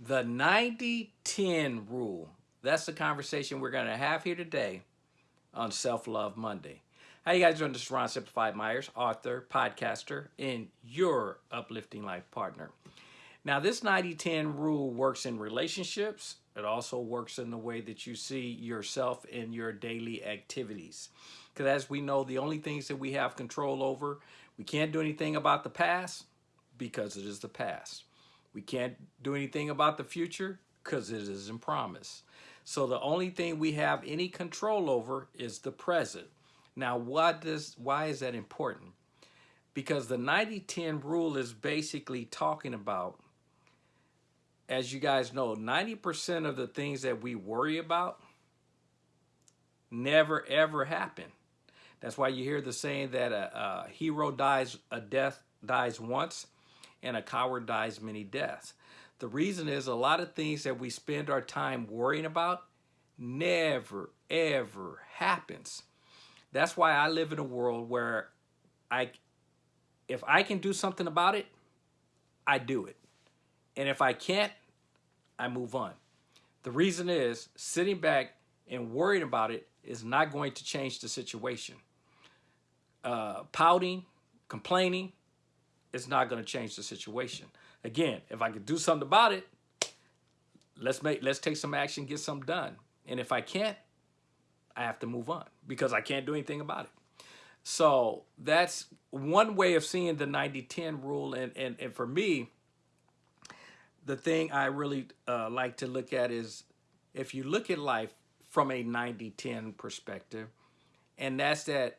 The 90-10 rule. That's the conversation we're going to have here today on Self-Love Monday. How you guys doing? This is Ron Simplified Myers, author, podcaster, and your uplifting life partner. Now, this 90-10 rule works in relationships. It also works in the way that you see yourself in your daily activities. Because as we know, the only things that we have control over, we can't do anything about the past because it is the past. We can't do anything about the future because it isn't promised. So the only thing we have any control over is the present. Now, what does, why is that important? Because the 90-10 rule is basically talking about, as you guys know, 90% of the things that we worry about never ever happen. That's why you hear the saying that a, a hero dies, a death dies once, and a coward dies many deaths. The reason is a lot of things that we spend our time worrying about never, ever happens. That's why I live in a world where I, if I can do something about it, I do it. And if I can't, I move on. The reason is sitting back and worrying about it is not going to change the situation. Uh, pouting, complaining, it's not going to change the situation. Again, if I could do something about it, let's make let's take some action, get something done. And if I can't, I have to move on because I can't do anything about it. So that's one way of seeing the 90-10 rule. And, and, and for me, the thing I really uh, like to look at is if you look at life from a 90-10 perspective, and that's that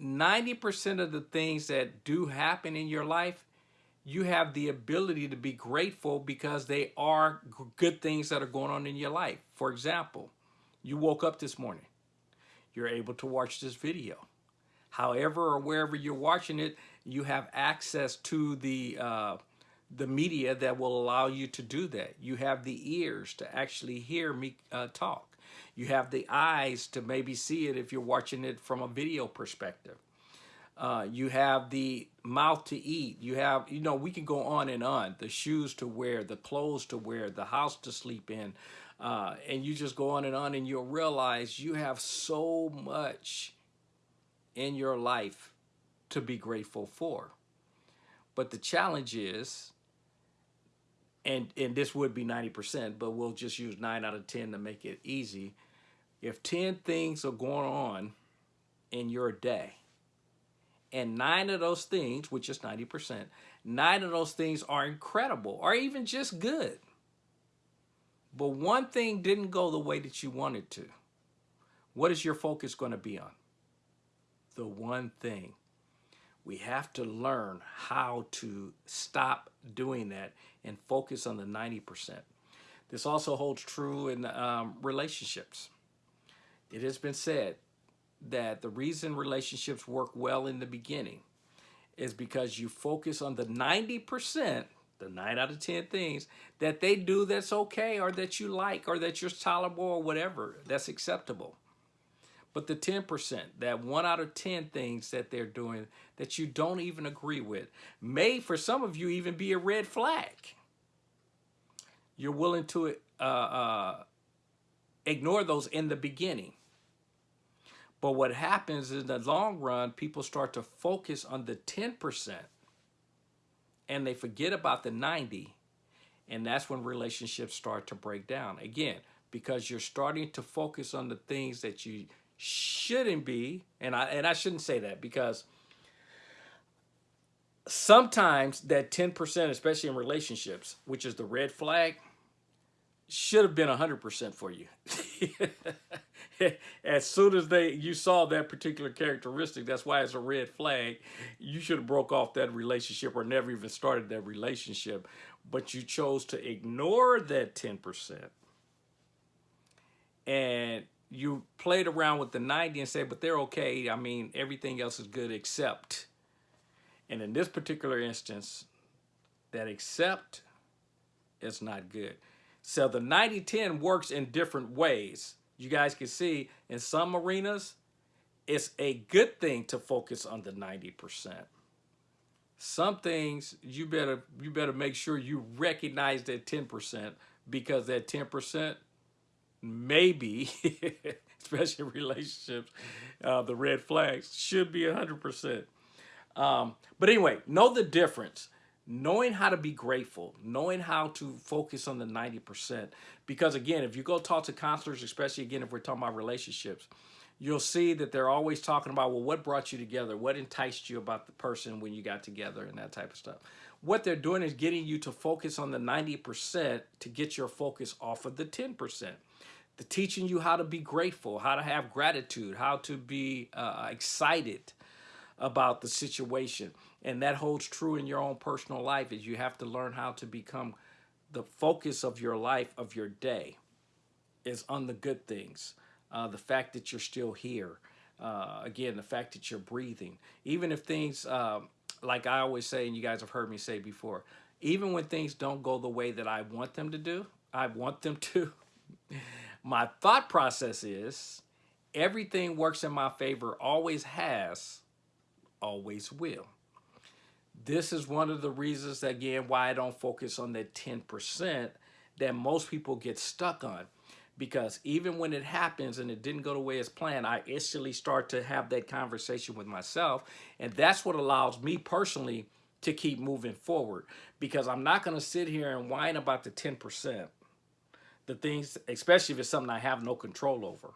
90% of the things that do happen in your life, you have the ability to be grateful because they are good things that are going on in your life. For example, you woke up this morning. You're able to watch this video. However or wherever you're watching it, you have access to the uh, the media that will allow you to do that. You have the ears to actually hear me uh, talk. You have the eyes to maybe see it if you're watching it from a video perspective. Uh, you have the mouth to eat. You have, you know, we can go on and on. The shoes to wear, the clothes to wear, the house to sleep in. Uh, and you just go on and on and you'll realize you have so much in your life to be grateful for. But the challenge is, and, and this would be 90%, but we'll just use 9 out of 10 to make it easy. If 10 things are going on in your day, and nine of those things, which is 90%, nine of those things are incredible or even just good. But one thing didn't go the way that you wanted to. What is your focus going to be on? The one thing. We have to learn how to stop doing that and focus on the 90%. This also holds true in um, relationships. It has been said that the reason relationships work well in the beginning is because you focus on the 90%, the 9 out of 10 things that they do that's okay or that you like or that you're tolerable or whatever, that's acceptable. But the 10%, that 1 out of 10 things that they're doing that you don't even agree with, may for some of you even be a red flag. You're willing to uh, uh, ignore those in the beginning. But what happens in the long run, people start to focus on the 10% and they forget about the 90. And that's when relationships start to break down. Again, because you're starting to focus on the things that you shouldn't be. And I, and I shouldn't say that because sometimes that 10%, especially in relationships, which is the red flag, should have been 100% for you. as soon as they you saw that particular characteristic, that's why it's a red flag. You should have broke off that relationship or never even started that relationship. But you chose to ignore that 10%. And you played around with the 90 and said, but they're okay. I mean, everything else is good except. And in this particular instance, that except is not good. So the 90-10 works in different ways you guys can see in some arenas, it's a good thing to focus on the 90%. some things you better you better make sure you recognize that 10% because that 10% maybe especially in relationships uh, the red flags should be 100% um, but anyway know the difference knowing how to be grateful knowing how to focus on the 90% because again if you go talk to counselors especially again if we're talking about relationships you'll see that they're always talking about, well, what brought you together? What enticed you about the person when you got together and that type of stuff. What they're doing is getting you to focus on the 90% to get your focus off of the 10%. The teaching you how to be grateful, how to have gratitude, how to be uh, excited about the situation. And that holds true in your own personal life is you have to learn how to become the focus of your life, of your day, is on the good things uh, the fact that you're still here, uh, again, the fact that you're breathing, even if things, uh, like I always say, and you guys have heard me say before, even when things don't go the way that I want them to do, I want them to, my thought process is everything works in my favor, always has, always will. This is one of the reasons, again, why I don't focus on that 10% that most people get stuck on because even when it happens and it didn't go the way it's planned, I instantly start to have that conversation with myself. And that's what allows me personally to keep moving forward because I'm not going to sit here and whine about the 10%, the things, especially if it's something I have no control over.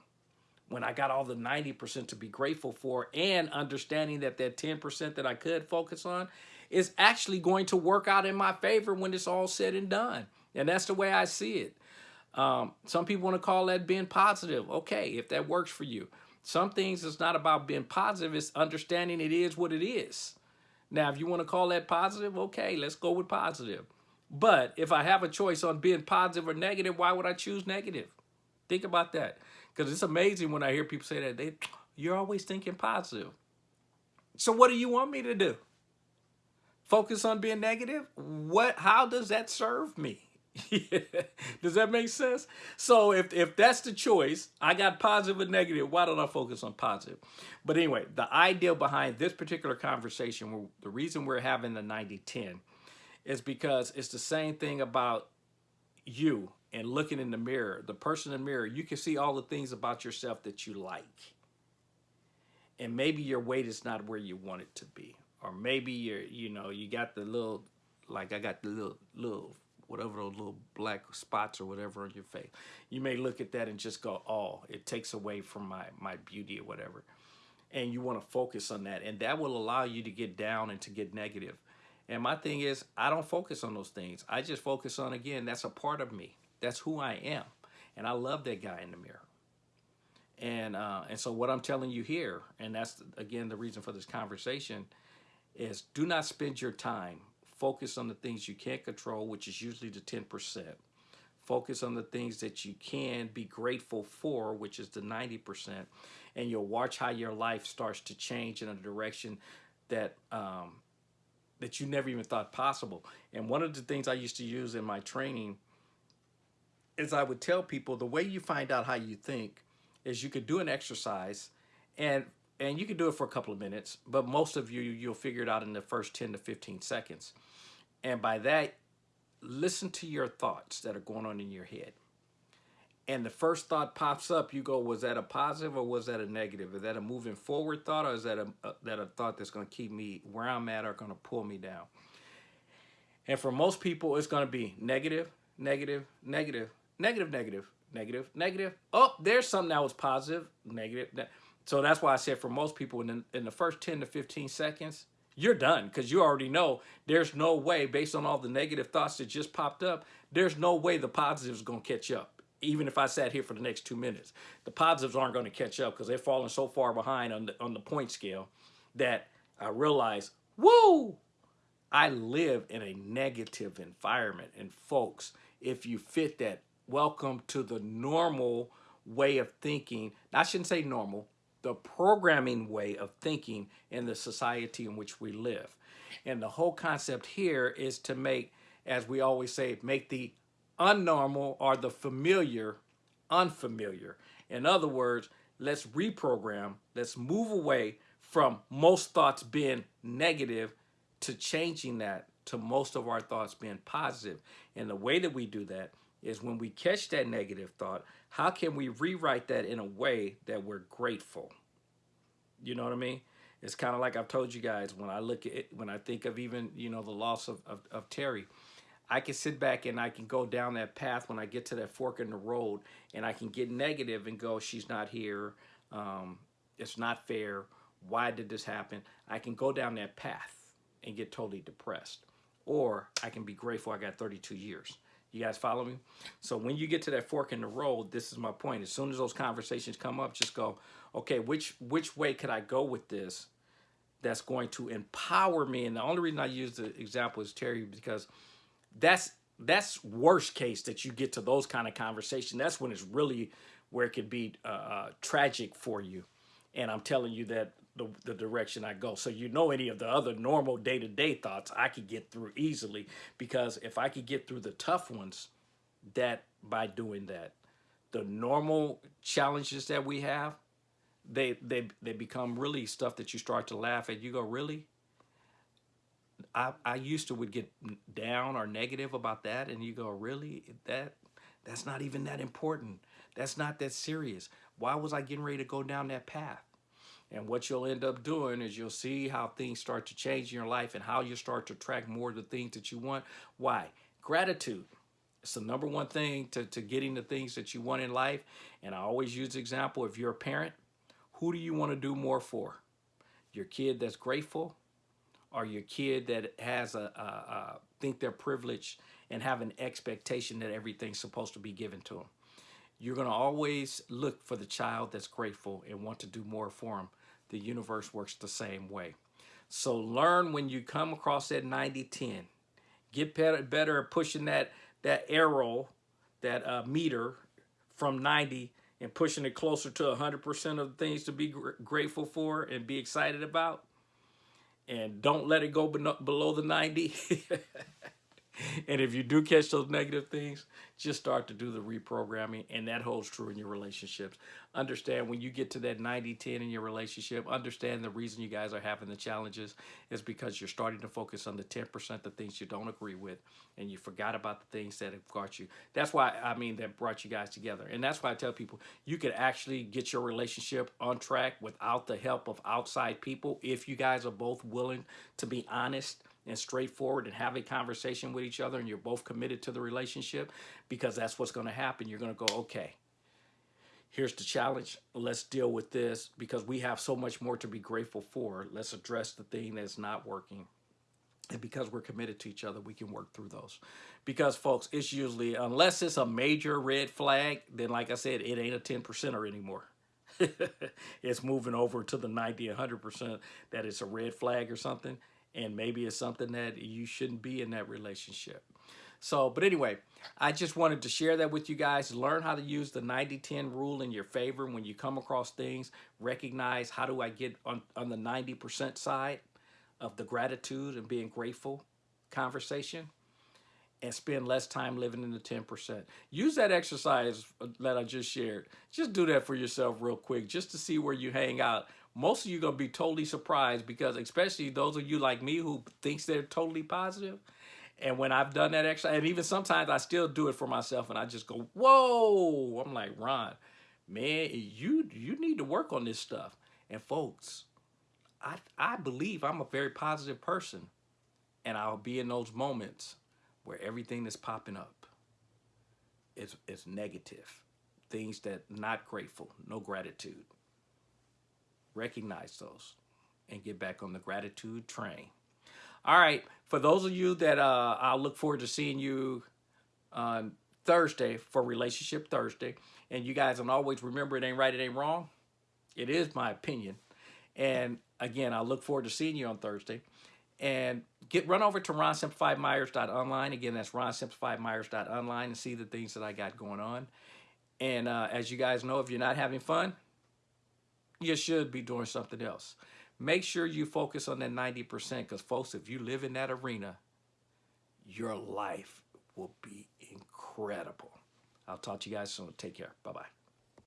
When I got all the 90% to be grateful for and understanding that that 10% that I could focus on is actually going to work out in my favor when it's all said and done. And that's the way I see it. Um, some people want to call that being positive. Okay, if that works for you. Some things it's not about being positive, it's understanding it is what it is. Now, if you want to call that positive, okay, let's go with positive. But if I have a choice on being positive or negative, why would I choose negative? Think about that. Because it's amazing when I hear people say that. They, You're always thinking positive. So what do you want me to do? Focus on being negative? What? How does that serve me? Does that make sense? So if, if that's the choice, I got positive and negative. Why don't I focus on positive? But anyway, the idea behind this particular conversation, the reason we're having the 90-10 is because it's the same thing about you and looking in the mirror. The person in the mirror, you can see all the things about yourself that you like. And maybe your weight is not where you want it to be. Or maybe you're, you know, you got the little, like I got the little, little whatever those little black spots or whatever on your face. You may look at that and just go, oh, it takes away from my, my beauty or whatever. And you want to focus on that. And that will allow you to get down and to get negative. And my thing is, I don't focus on those things. I just focus on, again, that's a part of me. That's who I am. And I love that guy in the mirror. And, uh, and so what I'm telling you here, and that's, again, the reason for this conversation, is do not spend your time Focus on the things you can't control, which is usually the 10%. Focus on the things that you can be grateful for, which is the 90%. And you'll watch how your life starts to change in a direction that um, that you never even thought possible. And one of the things I used to use in my training is I would tell people the way you find out how you think is you could do an exercise and and you can do it for a couple of minutes, but most of you, you'll figure it out in the first 10 to 15 seconds. And by that, listen to your thoughts that are going on in your head. And the first thought pops up, you go, was that a positive or was that a negative? Is that a moving forward thought or is that a, a that a thought that's going to keep me where I'm at or going to pull me down? And for most people, it's going to be negative, negative, negative, negative, negative, negative, negative. Oh, there's something that was positive, negative. So that's why I said for most people in the, in the first 10 to 15 seconds, you're done because you already know there's no way based on all the negative thoughts that just popped up, there's no way the positive is going to catch up. Even if I sat here for the next two minutes, the positives aren't going to catch up because they're falling so far behind on the, on the point scale that I realize, whoa, I live in a negative environment. And folks, if you fit that, welcome to the normal way of thinking. I shouldn't say normal, the programming way of thinking in the society in which we live. And the whole concept here is to make, as we always say, make the unnormal or the familiar unfamiliar. In other words, let's reprogram, let's move away from most thoughts being negative to changing that to most of our thoughts being positive. And the way that we do that is when we catch that negative thought, how can we rewrite that in a way that we're grateful? You know what I mean? It's kind of like I've told you guys when I look at it, when I think of even, you know, the loss of, of, of Terry, I can sit back and I can go down that path when I get to that fork in the road and I can get negative and go, she's not here. Um, it's not fair. Why did this happen? I can go down that path and get totally depressed. Or I can be grateful I got 32 years. You guys follow me? So when you get to that fork in the road, this is my point. As soon as those conversations come up, just go, okay, which which way could I go with this that's going to empower me? And the only reason I use the example is Terry because that's that's worst case that you get to those kind of conversation. That's when it's really where it could be uh, uh, tragic for you. And I'm telling you that the, the direction I go. So you know any of the other normal day-to-day -day thoughts I could get through easily because if I could get through the tough ones, that by doing that, the normal challenges that we have, they they they become really stuff that you start to laugh at. You go, really? I, I used to would get down or negative about that and you go, really? That That's not even that important. That's not that serious. Why was I getting ready to go down that path? And what you'll end up doing is you'll see how things start to change in your life and how you start to attract more of the things that you want. Why? Gratitude. It's the number one thing to, to getting the things that you want in life. And I always use the example, if you're a parent, who do you want to do more for? Your kid that's grateful or your kid that has a, a, a think they're privileged and have an expectation that everything's supposed to be given to them. You're going to always look for the child that's grateful and want to do more for them. The universe works the same way. So learn when you come across that 90-10. Get better, better at pushing that, that arrow, that uh, meter from 90 and pushing it closer to 100% of the things to be gr grateful for and be excited about and don't let it go below the 90. and if you do catch those negative things, just start to do the reprogramming. And that holds true in your relationships. Understand when you get to that 90 10 in your relationship, understand the reason you guys are having the challenges is because you're starting to focus on the 10% the things you don't agree with. And you forgot about the things that have got you. That's why, I mean, that brought you guys together. And that's why I tell people you could actually get your relationship on track without the help of outside people if you guys are both willing to be honest and straightforward and have a conversation with each other and you're both committed to the relationship because that's what's going to happen. You're going to go, okay, here's the challenge. Let's deal with this because we have so much more to be grateful for. Let's address the thing that's not working. And because we're committed to each other, we can work through those. Because, folks, it's usually, unless it's a major red flag, then like I said, it ain't a 10 percenter anymore. it's moving over to the 90, 100% that it's a red flag or something and maybe it's something that you shouldn't be in that relationship. So, but anyway, I just wanted to share that with you guys. Learn how to use the 90-10 rule in your favor when you come across things. Recognize how do I get on, on the 90% side of the gratitude and being grateful conversation and spend less time living in the 10%. Use that exercise uh, that I just shared. Just do that for yourself real quick just to see where you hang out most of you gonna be totally surprised because especially those of you like me who thinks they're totally positive and when I've done that exercise, and even sometimes I still do it for myself and I just go, whoa, I'm like, Ron, man, you you need to work on this stuff. And folks, I, I believe I'm a very positive person and I'll be in those moments where everything that's popping up is, is negative. Things that not grateful, no gratitude recognize those and get back on the gratitude train. All right, for those of you that uh, I'll look forward to seeing you on Thursday for Relationship Thursday. And you guys can always remember it ain't right, it ain't wrong. It is my opinion. And again, I look forward to seeing you on Thursday. And get run over to ronsimplifiedmyers.online. Again, that's ronsimplifiedmyers.online and see the things that I got going on. And uh, as you guys know, if you're not having fun, you should be doing something else. Make sure you focus on that 90% because folks, if you live in that arena, your life will be incredible. I'll talk to you guys soon. Take care. Bye-bye.